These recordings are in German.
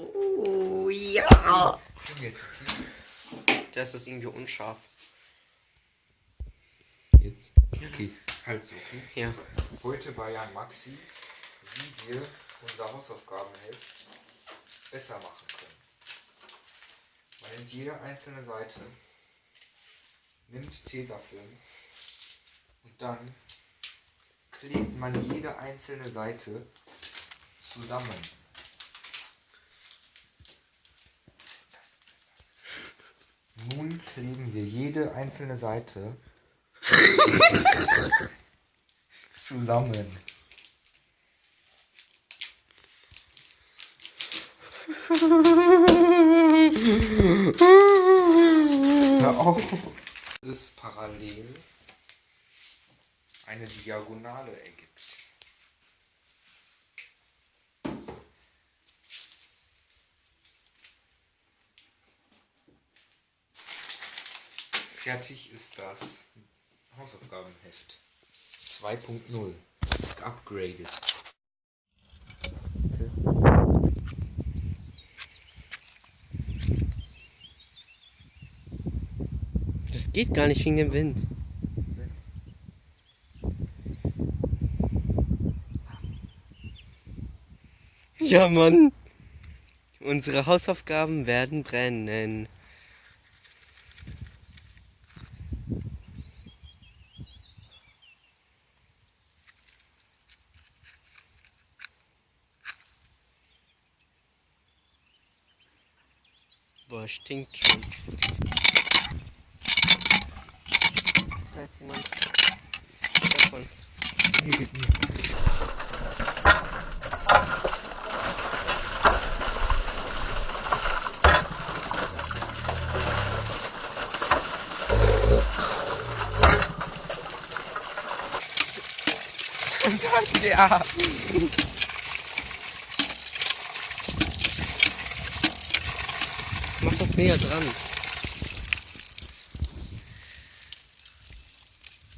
Oh, ja. Das ist irgendwie unscharf. Jetzt. Okay, halt so, okay. Ja. Heute bei Jan Maxi, wie wir unser Hausaufgabenheft besser machen können. Man nimmt jede einzelne Seite, nimmt Tesafilm und dann klebt man jede einzelne Seite zusammen. Nun kleben wir jede einzelne Seite zusammen. Hör auf. Das parallel eine Diagonale ergibt. Fertig ist das Hausaufgabenheft 2.0 upgraded. Das geht gar nicht wegen dem Wind. Ja, Mann. Unsere Hausaufgaben werden brennen. Boah, stinkt schon. Da ist jemand. Davon. Ja. Mach das näher dran.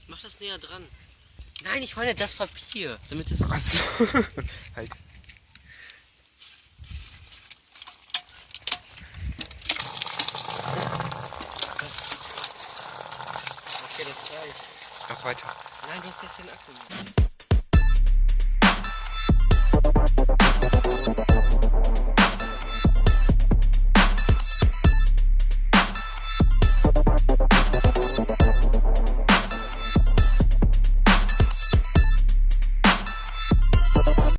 Mach das näher dran. Nein, ich meine das Papier, damit es. Achso. halt. Okay, das reicht. Noch weiter. Nein, du hast nicht den Akku.